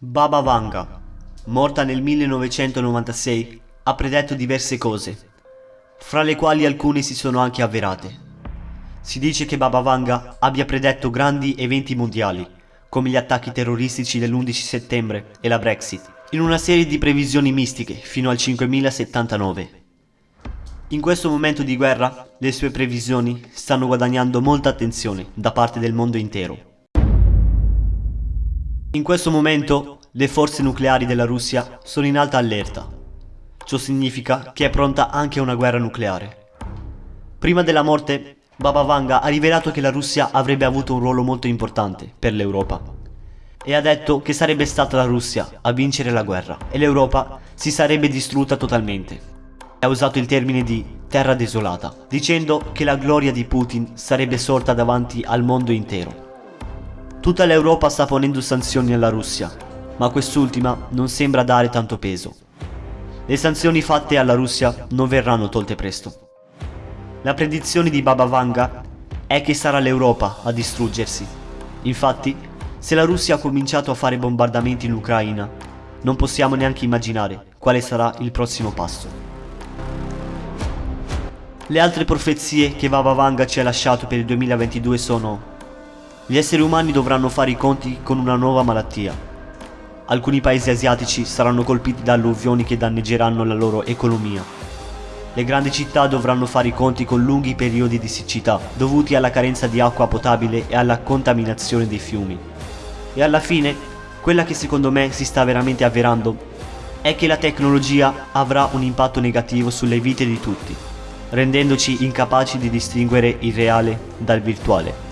Baba Vanga, morta nel 1996, ha predetto diverse cose, fra le quali alcune si sono anche avverate. Si dice che Baba Vanga abbia predetto grandi eventi mondiali, come gli attacchi terroristici dell'11 settembre e la Brexit, in una serie di previsioni mistiche fino al 5079. In questo momento di guerra, le sue previsioni stanno guadagnando molta attenzione da parte del mondo intero. In questo momento le forze nucleari della Russia sono in alta allerta. Ciò significa che è pronta anche una guerra nucleare. Prima della morte, Baba Vanga ha rivelato che la Russia avrebbe avuto un ruolo molto importante per l'Europa. E ha detto che sarebbe stata la Russia a vincere la guerra e l'Europa si sarebbe distrutta totalmente. Ha usato il termine di terra desolata, dicendo che la gloria di Putin sarebbe sorta davanti al mondo intero. Tutta l'Europa sta ponendo sanzioni alla Russia, ma quest'ultima non sembra dare tanto peso. Le sanzioni fatte alla Russia non verranno tolte presto. La predizione di Baba Vanga è che sarà l'Europa a distruggersi. Infatti, se la Russia ha cominciato a fare bombardamenti in Ucraina, non possiamo neanche immaginare quale sarà il prossimo passo. Le altre profezie che Baba Vanga ci ha lasciato per il 2022 sono gli esseri umani dovranno fare i conti con una nuova malattia. Alcuni paesi asiatici saranno colpiti da alluvioni che danneggeranno la loro economia. Le grandi città dovranno fare i conti con lunghi periodi di siccità dovuti alla carenza di acqua potabile e alla contaminazione dei fiumi. E alla fine, quella che secondo me si sta veramente avverando è che la tecnologia avrà un impatto negativo sulle vite di tutti, rendendoci incapaci di distinguere il reale dal virtuale.